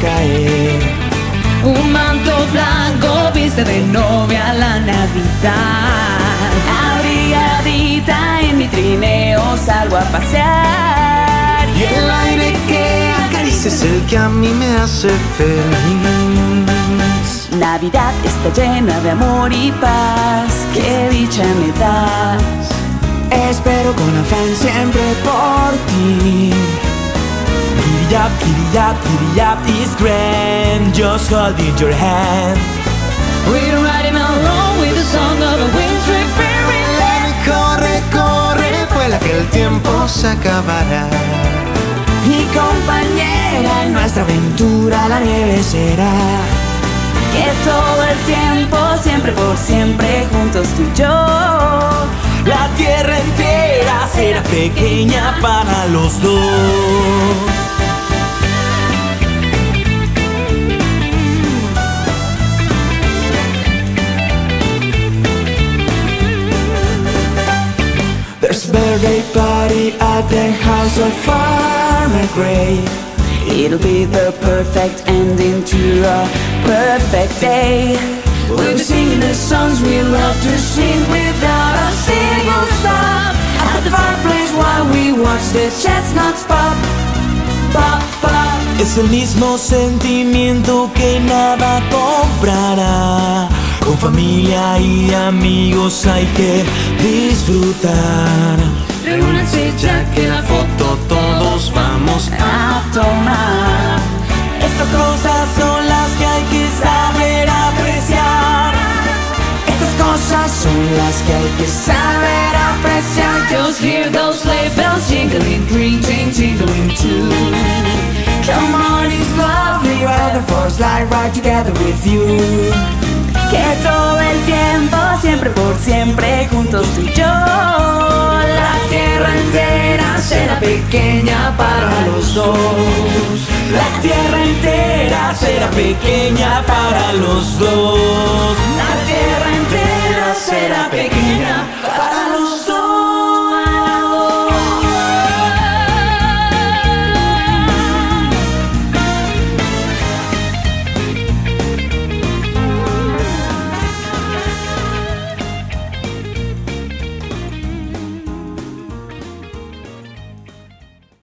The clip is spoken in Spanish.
caer. Un manto blanco viste de novia la Navidad. Abrigadita en mi trineo salgo a pasear. Y el aire que acaricia es el que a mí me hace feliz. Navidad está llena de amor y paz. Qué dicha me das. Espero con afán siempre por ti. Up, giddy up, giddy up is grand. Just holding your hand. We're riding along with the song of a wintry fairyland. Corre, corre, vuela que el tiempo se acabará. Mi compañera en nuestra aventura la nieve será. Que todo el tiempo, siempre por siempre, juntos tú y yo. La tierra entera será pequeña para los dos. Birthday party at the house of Farmer Gray. It'll be the perfect ending to a perfect day. We'll be singing the songs we love to sing without a single stop. At the fireplace while we watch the chestnuts pop, pop, pop. Es el mismo sentimiento que nada comprará. Familia y amigos hay que disfrutar. Reúnanse ya que la foto todos vamos a tomar. Estas cosas son las que hay que saber apreciar. Estas cosas son las que hay que saber apreciar. Just hear those sleigh bells jingling, ring, ting, jingling too. Come on, it's lovely weather for a slide ride together with you. Que todo el tiempo, siempre por siempre, juntos tú y yo. La tierra entera será pequeña para los dos. La tierra entera será pequeña para los dos. La tierra entera será pequeña para